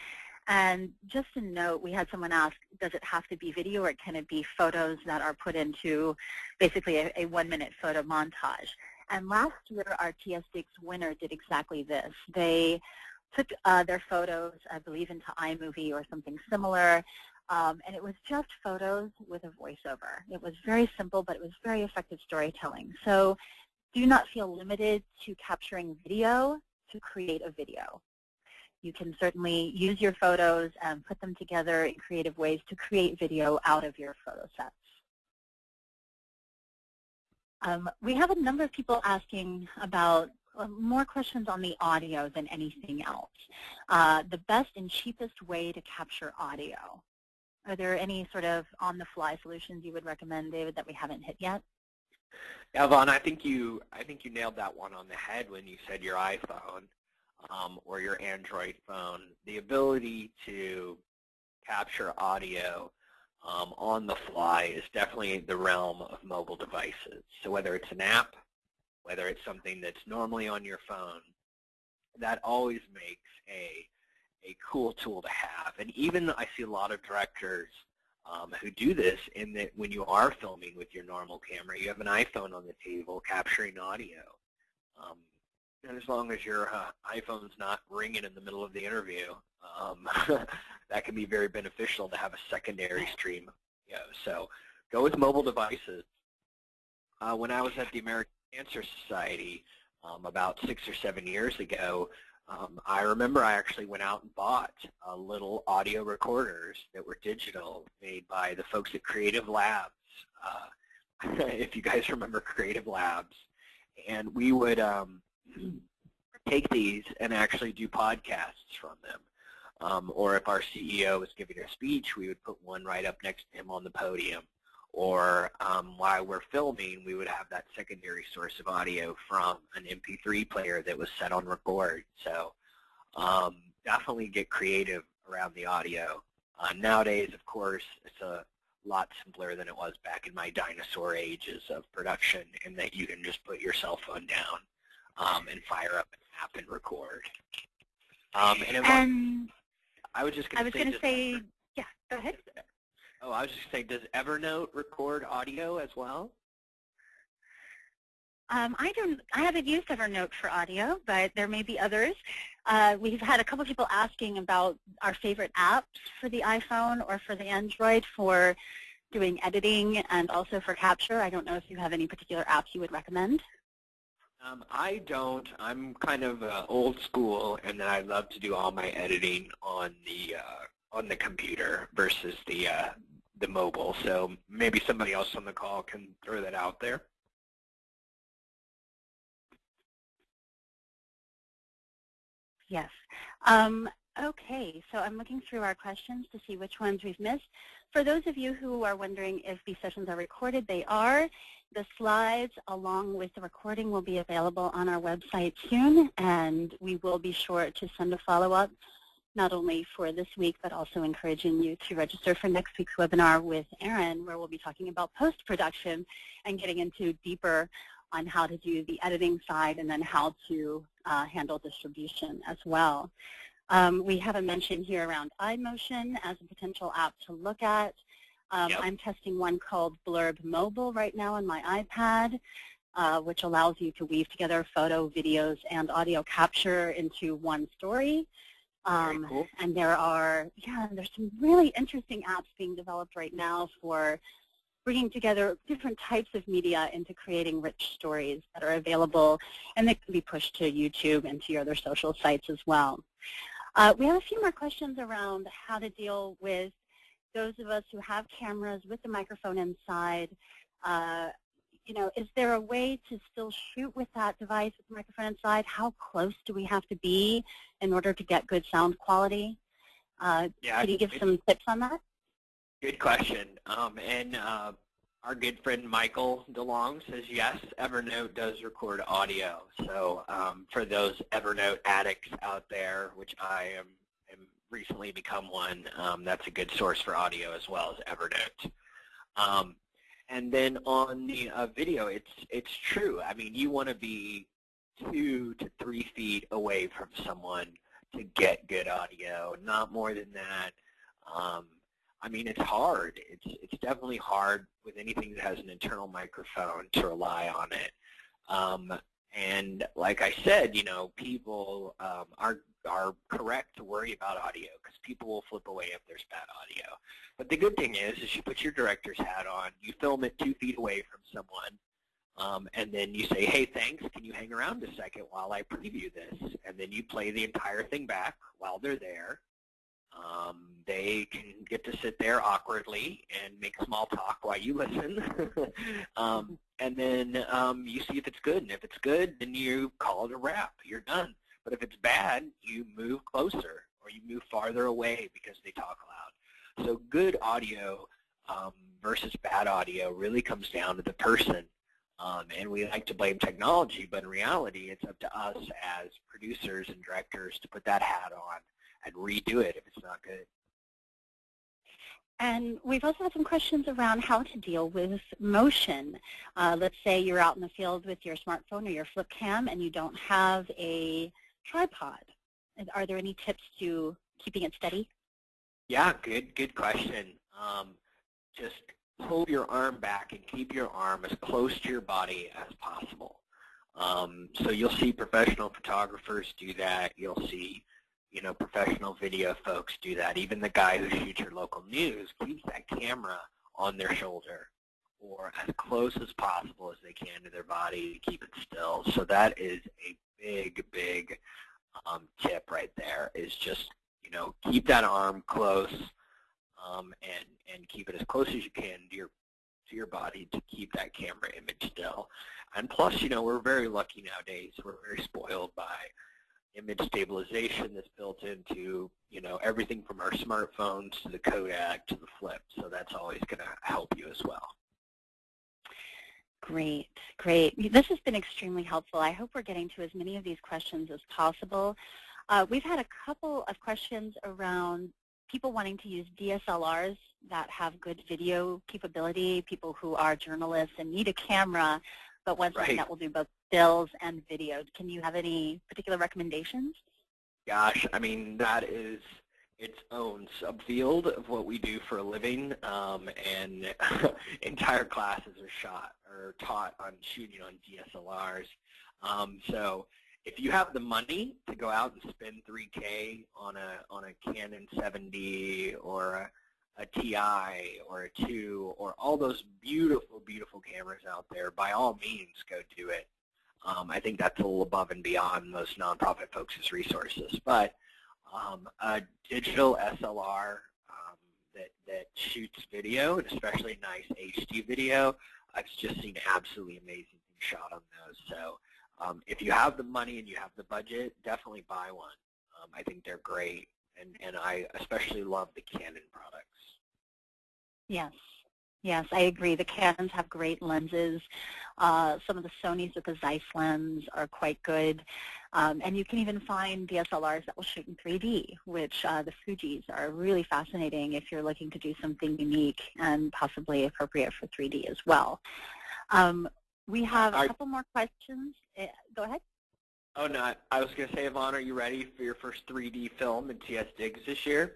And just a note, we had someone ask, does it have to be video or can it be photos that are put into basically a, a one-minute photo montage? And last year, our TS Digs winner did exactly this. They took uh, their photos, I believe, into iMovie or something similar, um, and it was just photos with a voiceover. It was very simple, but it was very effective storytelling. So do not feel limited to capturing video to create a video. You can certainly use your photos and put them together in creative ways to create video out of your photo sets. Um, we have a number of people asking about uh, more questions on the audio than anything else. Uh, the best and cheapest way to capture audio. Are there any sort of on-the-fly solutions you would recommend, David, that we haven't hit yet? Yvonne, I think you I think you nailed that one on the head when you said your iPhone um, or your Android phone. The ability to capture audio um, on the fly is definitely the realm of mobile devices. So whether it's an app, whether it's something that's normally on your phone, that always makes a a cool tool to have. And even I see a lot of directors um, who do this in that when you are filming with your normal camera, you have an iPhone on the table capturing audio. Um, and as long as your uh, iPhone's not ringing in the middle of the interview, um, [LAUGHS] that can be very beneficial to have a secondary stream. You know, so go with mobile devices. Uh, when I was at the American Cancer Society um, about six or seven years ago, um, I remember I actually went out and bought uh, little audio recorders that were digital made by the folks at Creative Labs. Uh, [LAUGHS] if you guys remember Creative Labs. And we would um, take these and actually do podcasts from them. Um, or if our CEO was giving a speech, we would put one right up next to him on the podium. Or um, while we're filming, we would have that secondary source of audio from an MP3 player that was set on record. So um, definitely get creative around the audio. Uh, nowadays, of course, it's a lot simpler than it was back in my dinosaur ages of production in that you can just put your cell phone down um, and fire up an app and record. Um, and, and I was just going to say, say, yeah, go ahead. Oh, I was just saying, does Evernote record audio as well? Um, I don't. I haven't used Evernote for audio, but there may be others. Uh, we've had a couple of people asking about our favorite apps for the iPhone or for the Android for doing editing and also for capture. I don't know if you have any particular apps you would recommend. Um, I don't. I'm kind of uh, old school, and I love to do all my editing on the uh, on the computer versus the uh, the mobile. So maybe somebody else on the call can throw that out there. Yes. Um, okay, so I'm looking through our questions to see which ones we've missed. For those of you who are wondering if these sessions are recorded, they are. The slides along with the recording will be available on our website soon, and we will be sure to send a follow-up not only for this week, but also encouraging you to register for next week's webinar with Aaron, where we'll be talking about post-production and getting into deeper on how to do the editing side and then how to uh, handle distribution as well. Um, we have a mention here around iMotion as a potential app to look at. Um, yep. I'm testing one called Blurb Mobile right now on my iPad, uh, which allows you to weave together photo, videos, and audio capture into one story. Um, cool. And there are, yeah, there's some really interesting apps being developed right now for bringing together different types of media into creating rich stories that are available and they can be pushed to YouTube and to your other social sites as well. Uh, we have a few more questions around how to deal with those of us who have cameras with the microphone inside. Uh, you know, is there a way to still shoot with that device with the microphone inside? How close do we have to be in order to get good sound quality? Uh, yeah, can you give some tips on that? Good question. Um, and uh, our good friend Michael DeLong says yes, Evernote does record audio. So um, for those Evernote addicts out there, which I am recently become one, um, that's a good source for audio as well as Evernote. Um, and then on the uh, video, it's it's true. I mean, you want to be two to three feet away from someone to get good audio, not more than that. Um, I mean, it's hard. It's it's definitely hard with anything that has an internal microphone to rely on it. Um, and like I said, you know, people um, are are correct to worry about audio because people will flip away if there's bad audio. But the good thing is, is you put your director's hat on, you film it two feet away from someone, um, and then you say, hey, thanks, can you hang around a second while I preview this? And then you play the entire thing back while they're there, um, they can get to sit there awkwardly and make small talk while you listen. [LAUGHS] um, and then um, you see if it's good. And if it's good, then you call it a wrap. You're done. But if it's bad, you move closer or you move farther away because they talk loud. So good audio um, versus bad audio really comes down to the person. Um, and we like to blame technology, but in reality, it's up to us as producers and directors to put that hat on and redo it if it's not good. And we've also had some questions around how to deal with motion. Uh, let's say you're out in the field with your smartphone or your flip cam and you don't have a tripod. Are there any tips to keeping it steady? Yeah, good, good question. Um, just pull your arm back and keep your arm as close to your body as possible. Um, so you'll see professional photographers do that. You'll see you know, professional video folks do that. Even the guy who shoots your local news keeps that camera on their shoulder or as close as possible as they can to their body to keep it still. So that is a big, big um, tip right there is just, you know, keep that arm close um, and, and keep it as close as you can to your, to your body to keep that camera image still. And plus, you know, we're very lucky nowadays. We're very spoiled by image stabilization that's built into you know everything from our smartphones to the Kodak to the flip. So that's always going to help you as well. Great, great. This has been extremely helpful. I hope we're getting to as many of these questions as possible. Uh, we've had a couple of questions around people wanting to use DSLRs that have good video capability, people who are journalists and need a camera, but want something right. that will do both stills and videos. Can you have any particular recommendations? Gosh, I mean, that is its own subfield of what we do for a living, um, and [LAUGHS] entire classes are shot or taught on shooting on DSLRs. Um, so if you have the money to go out and spend 3K on a on a Canon 7D or a, a TI or a 2 or all those beautiful, beautiful cameras out there, by all means, go do it. Um, I think that's a little above and beyond most nonprofit folks' resources. But um, a digital SLR um, that, that shoots video, and especially nice HD video, I've just seen absolutely amazing things shot on those. So um, if you have the money and you have the budget, definitely buy one. Um, I think they're great, and, and I especially love the Canon products. Yes, yes, I agree. The Canons have great lenses. Uh, some of the Sonys with the Zeiss lens are quite good. Um, and you can even find DSLRs that will shoot in 3D, which uh, the Fujis are really fascinating if you're looking to do something unique and possibly appropriate for 3D as well. Um, we have a couple more questions. Uh, go ahead. Oh, no. I was going to say, Yvonne, are you ready for your first 3D film in TS Digs this year?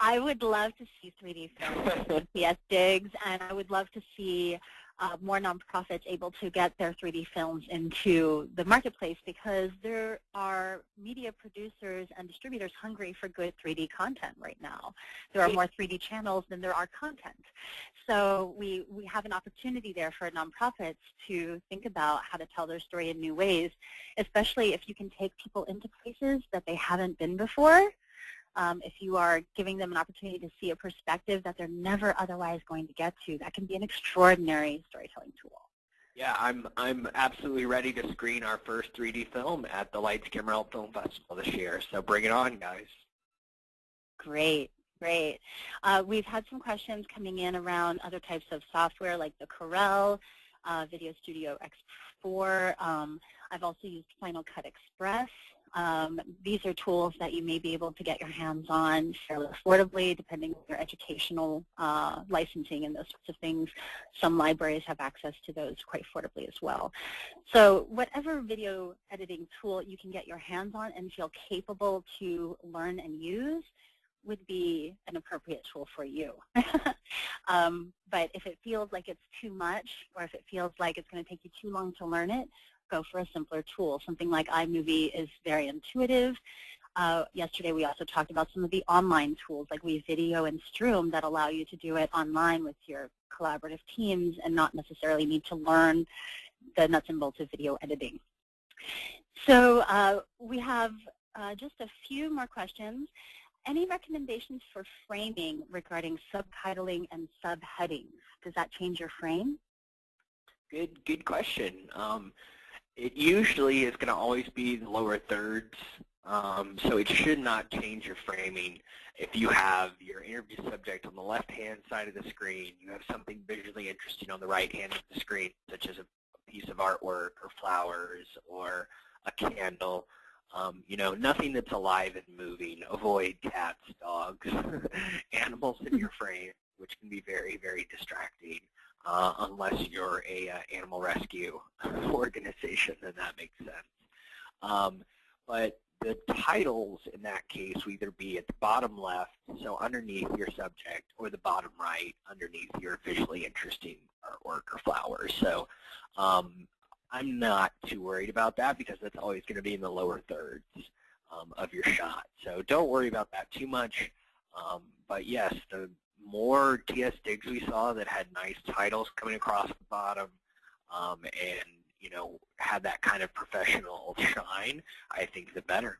I would love to see 3D films in TS Digs, and I would love to see uh, more nonprofits able to get their 3D films into the marketplace because there are media producers and distributors hungry for good 3D content right now. There are more 3D channels than there are content. So we, we have an opportunity there for nonprofits to think about how to tell their story in new ways, especially if you can take people into places that they haven't been before um, if you are giving them an opportunity to see a perspective that they're never otherwise going to get to, that can be an extraordinary storytelling tool. Yeah, I'm I'm absolutely ready to screen our first 3D film at the Lights Camera Film Festival this year. So bring it on, guys. Great, great. Uh, we've had some questions coming in around other types of software like the Corel, uh, Video Studio X4. Um, I've also used Final Cut Express. Um, these are tools that you may be able to get your hands on fairly affordably depending on your educational uh, licensing and those sorts of things. Some libraries have access to those quite affordably as well. So whatever video editing tool you can get your hands on and feel capable to learn and use would be an appropriate tool for you. [LAUGHS] um, but if it feels like it's too much or if it feels like it's going to take you too long to learn it, go for a simpler tool. Something like iMovie is very intuitive. Uh, yesterday we also talked about some of the online tools like WeVideo and Stroome that allow you to do it online with your collaborative teams and not necessarily need to learn the nuts and bolts of video editing. So uh, we have uh, just a few more questions. Any recommendations for framing regarding subtitling and subheadings? Does that change your frame? Good, good question. Um, it usually is going to always be the lower thirds, um, so it should not change your framing. If you have your interview subject on the left-hand side of the screen, you have something visually interesting on the right hand of the screen, such as a piece of artwork or flowers or a candle, um, you know, nothing that's alive and moving. Avoid cats, dogs, [LAUGHS] animals in your [LAUGHS] frame, which can be very, very distracting uh, unless you're a uh, animal rescue [LAUGHS] organization, then that makes sense. Um, but the titles in that case will either be at the bottom left, so underneath your subject, or the bottom right, underneath your visually interesting artwork or flowers. So um, I'm not too worried about that because that's always going to be in the lower thirds um, of your shot. So don't worry about that too much. Um, but yes, the more TS digs we saw that had nice titles coming across the bottom um, and, you know, had that kind of professional shine, I think the better.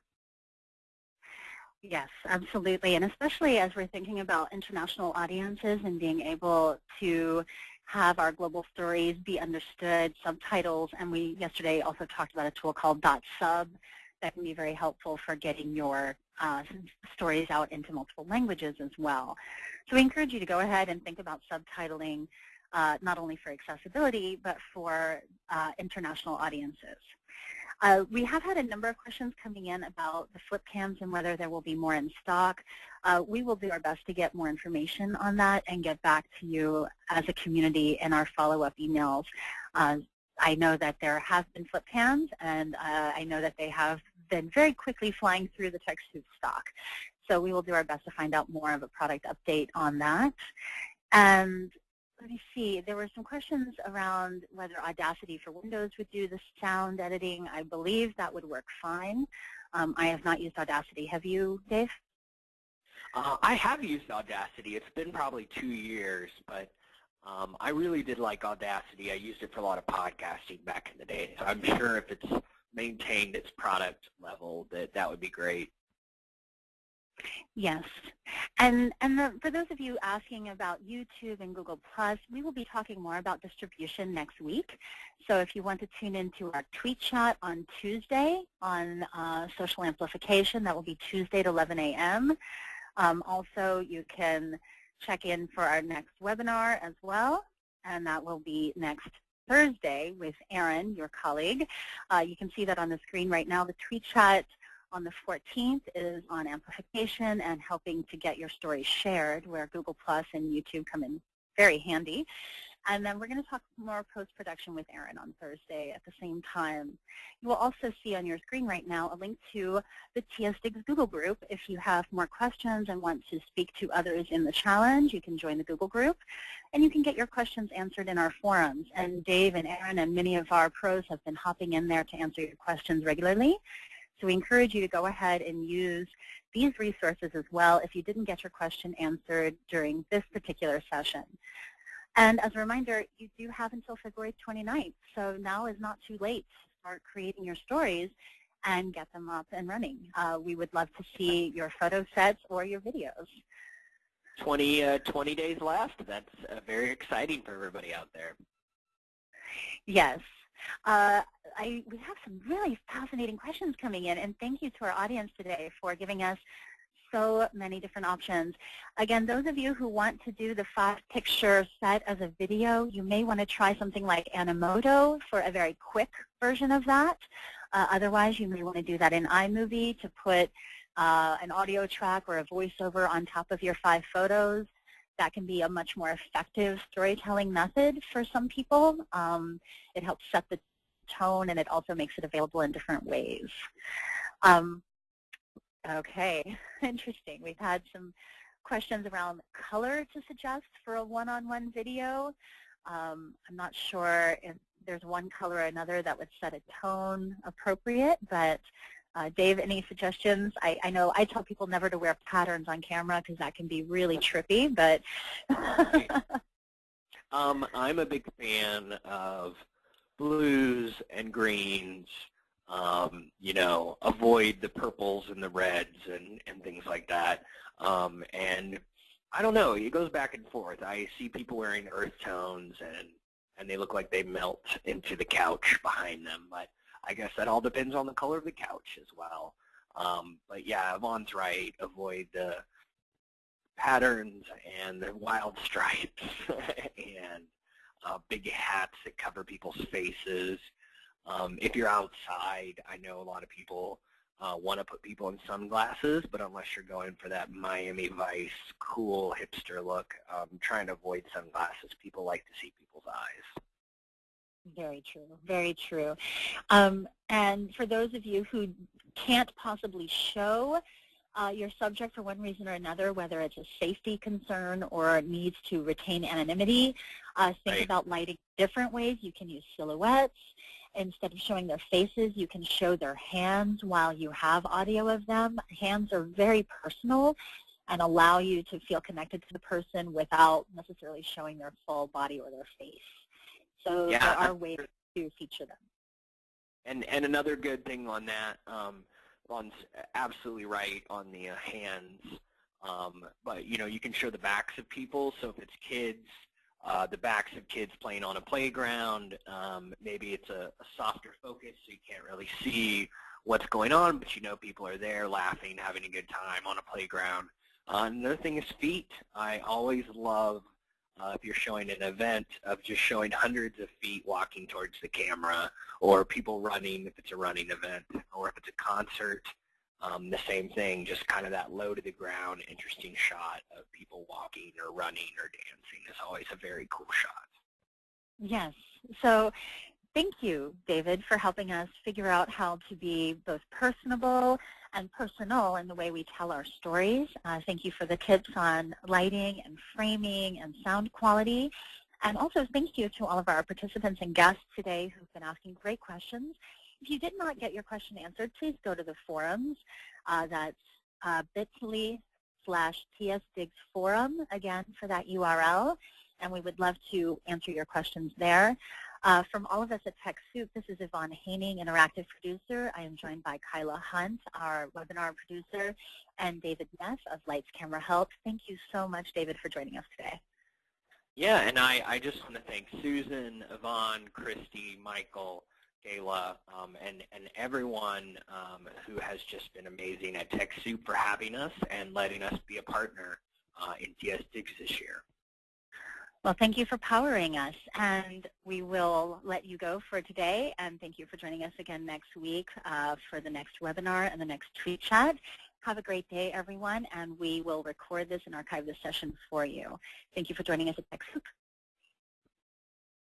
Yes, absolutely. And especially as we're thinking about international audiences and being able to have our global stories be understood, subtitles, and we yesterday also talked about a tool called dot .sub that can be very helpful for getting your uh, stories out into multiple languages as well. So we encourage you to go ahead and think about subtitling uh, not only for accessibility, but for uh, international audiences. Uh, we have had a number of questions coming in about the flip cams and whether there will be more in stock. Uh, we will do our best to get more information on that and get back to you as a community in our follow-up emails. Uh, I know that there have been flip cams, and uh, I know that they have been very quickly flying through the TechSoup stock. So we will do our best to find out more of a product update on that. And let me see, there were some questions around whether Audacity for Windows would do the sound editing. I believe that would work fine. Um, I have not used Audacity. Have you, Dave? Uh, I have used Audacity. It's been probably two years, but um, I really did like Audacity. I used it for a lot of podcasting back in the day, so I'm sure if it's maintained its product level, that that would be great. Yes. And, and the, for those of you asking about YouTube and Google+, Plus, we will be talking more about distribution next week. So if you want to tune into our tweet chat on Tuesday on uh, social amplification, that will be Tuesday at 11 a.m. Um, also, you can check in for our next webinar as well, and that will be next Thursday with Aaron, your colleague. Uh, you can see that on the screen right now. The tweet chat on the 14th is on amplification and helping to get your story shared, where Google Plus and YouTube come in very handy. And then we're going to talk more post-production with Aaron on Thursday at the same time. You will also see on your screen right now a link to the TSDIGS Google group. If you have more questions and want to speak to others in the challenge, you can join the Google group. And you can get your questions answered in our forums. And Dave and Aaron and many of our pros have been hopping in there to answer your questions regularly. So we encourage you to go ahead and use these resources as well if you didn't get your question answered during this particular session. And as a reminder, you do have until February 29th, so now is not too late to start creating your stories and get them up and running. Uh, we would love to see your photo sets or your videos. 20, uh, 20 days left. That's uh, very exciting for everybody out there. Yes. Uh, I, we have some really fascinating questions coming in, and thank you to our audience today for giving us so many different options. Again, those of you who want to do the five-picture set as a video, you may want to try something like Animoto for a very quick version of that. Uh, otherwise, you may want to do that in iMovie to put uh, an audio track or a voiceover on top of your five photos. That can be a much more effective storytelling method for some people. Um, it helps set the tone and it also makes it available in different ways. Um, okay, [LAUGHS] interesting. We've had some questions around color to suggest for a one-on-one -on -one video. Um, I'm not sure if there's one color or another that would set a tone appropriate, but uh, Dave, any suggestions? I, I, know I tell people never to wear patterns on camera because that can be really trippy, but... [LAUGHS] um, I'm a big fan of blues and greens, um, you know, avoid the purples and the reds and, and things like that. Um, and I don't know, it goes back and forth. I see people wearing earth tones and, and they look like they melt into the couch behind them. But I guess that all depends on the color of the couch as well. Um, but yeah, Yvonne's right. Avoid the patterns and the wild [LAUGHS] stripes [LAUGHS] and uh, big hats that cover people's faces. Um, if you're outside, I know a lot of people uh, want to put people in sunglasses, but unless you're going for that Miami Vice cool hipster look, um, trying to avoid sunglasses. People like to see people's eyes. Very true. Very true. Um, and for those of you who can't possibly show uh, your subject for one reason or another, whether it's a safety concern or needs to retain anonymity, uh, think right. about lighting different ways. You can use silhouettes. Instead of showing their faces, you can show their hands while you have audio of them. Hands are very personal and allow you to feel connected to the person without necessarily showing their full body or their face. So yeah. there are ways to feature them. And, and another good thing on that, um, Yvonne's absolutely right on the uh, hands. Um, but you know, you can show the backs of people. So if it's kids, uh, the backs of kids playing on a playground, um, maybe it's a, a, softer focus, so you can't really see what's going on, but you know people are there laughing, having a good time on a playground. Uh, another thing is feet. I always love uh, if you're showing an event of just showing hundreds of feet walking towards the camera or people running if it's a running event or if it's a concert, um, the same thing, just kind of that low to the ground, interesting shot of people walking or running or dancing is always a very cool shot. Yes. So thank you, David, for helping us figure out how to be both personable and personal in the way we tell our stories. Uh, thank you for the tips on lighting and framing and sound quality. And also thank you to all of our participants and guests today who've been asking great questions. If you did not get your question answered, please go to the forums. Uh, that's uh, bit.ly slash tsdigsforum, again, for that URL. And we would love to answer your questions there. Uh, from all of us at TechSoup, this is Yvonne Haining, Interactive Producer. I am joined by Kyla Hunt, our webinar producer, and David Neff of Lights Camera Help. Thank you so much, David, for joining us today. Yeah, and I, I just want to thank Susan, Yvonne, Christy, Michael, Gayla, um, and, and everyone um, who has just been amazing at TechSoup for having us and letting us be a partner uh, in TS Digs this year. Well, thank you for powering us, and we will let you go for today, and thank you for joining us again next week uh, for the next webinar and the next tweet chat. Have a great day, everyone, and we will record this and archive this session for you. Thank you for joining us at TechSoup.